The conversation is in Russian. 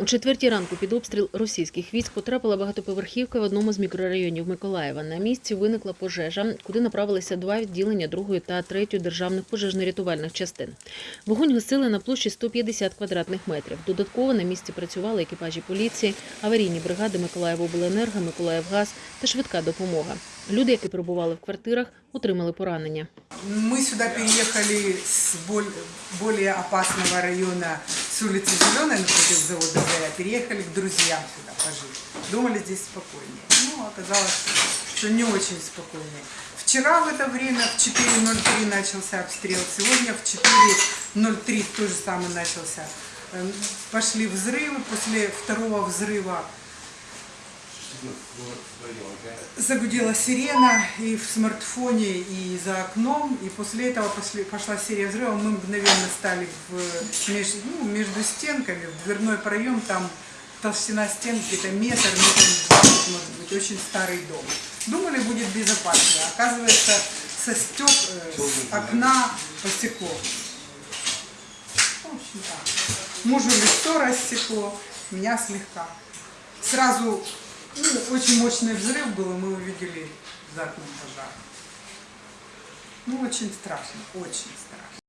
У четвертій ранку під обстріл російських військ потрапила багатоповерхівка в одному з мікрорайонів Миколаєва. На місці виникла пожежа, куди направилися два відділення другої та третьої державних пожежно-рятувальних частин. Вогонь гасили на площі 150 квадратних метрів. Додатково на місці працювали екіпажі поліції, аварійні бригади Миколаївобленерго, Миколаївгаз та швидка допомога. Люди, які перебували в квартирах, отримали поранення. Мы сюда переехали с боль- более опасного Зеленой, напротив завода ЗАЯ, переехали к друзьям сюда пожить. Думали, здесь спокойнее. Ну, оказалось, что не очень спокойнее. Вчера в это время в 4.03 начался обстрел, сегодня в 4.03 то же самое начался. Эм, Пошли взрывы, после второго взрыва загудела сирена и в смартфоне, и за окном, и после этого пошли, пошла серия взрывов. Мы мгновенно стали в, меж- ну, между стенками, в дверной проем, там толщина стен где-то метр, метр может быть, очень старый дом. Думали, будет безопасно. Оказывается, со стек, э, с окна посекло. В общем так. Мужу лицо рассекло, меня слегка. Сразу ну, очень мощный взрыв был, и мы увидели за окном пожар. Ну, очень страшно, очень страшно.